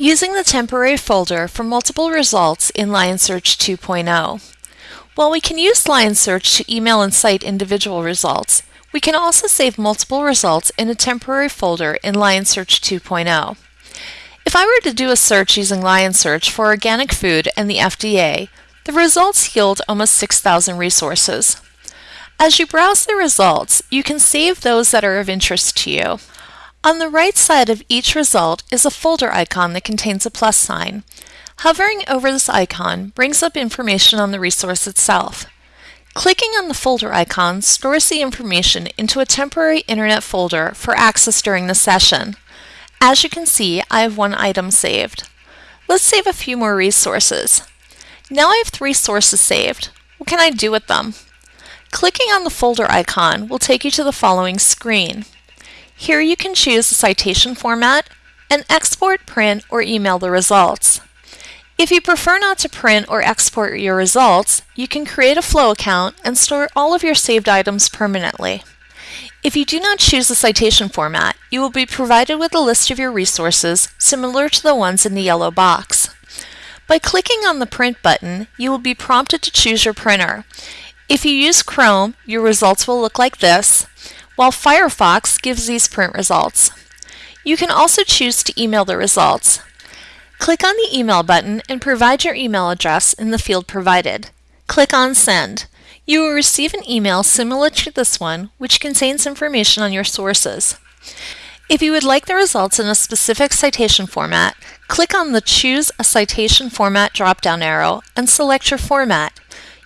Using the temporary folder for multiple results in Lion Search 2.0. While we can use Lion Search to email and cite individual results, we can also save multiple results in a temporary folder in Lion Search 2.0. If I were to do a search using Lion Search for organic food and the FDA, the results yield almost 6,000 resources. As you browse the results, you can save those that are of interest to you. On the right side of each result is a folder icon that contains a plus sign. Hovering over this icon brings up information on the resource itself. Clicking on the folder icon stores the information into a temporary internet folder for access during the session. As you can see, I have one item saved. Let's save a few more resources. Now I have three sources saved. What can I do with them? Clicking on the folder icon will take you to the following screen. Here you can choose the citation format and export, print, or email the results. If you prefer not to print or export your results, you can create a Flow account and store all of your saved items permanently. If you do not choose the citation format, you will be provided with a list of your resources similar to the ones in the yellow box. By clicking on the Print button, you will be prompted to choose your printer. If you use Chrome, your results will look like this, while Firefox gives these print results. You can also choose to email the results. Click on the Email button and provide your email address in the field provided. Click on Send. You will receive an email similar to this one, which contains information on your sources. If you would like the results in a specific citation format, click on the Choose a Citation Format drop-down arrow and select your format.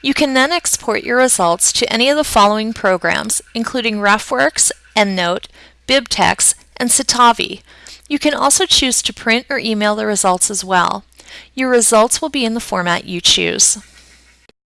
You can then export your results to any of the following programs, including RefWorks, EndNote, BibTeX, and Citavi. You can also choose to print or email the results as well. Your results will be in the format you choose.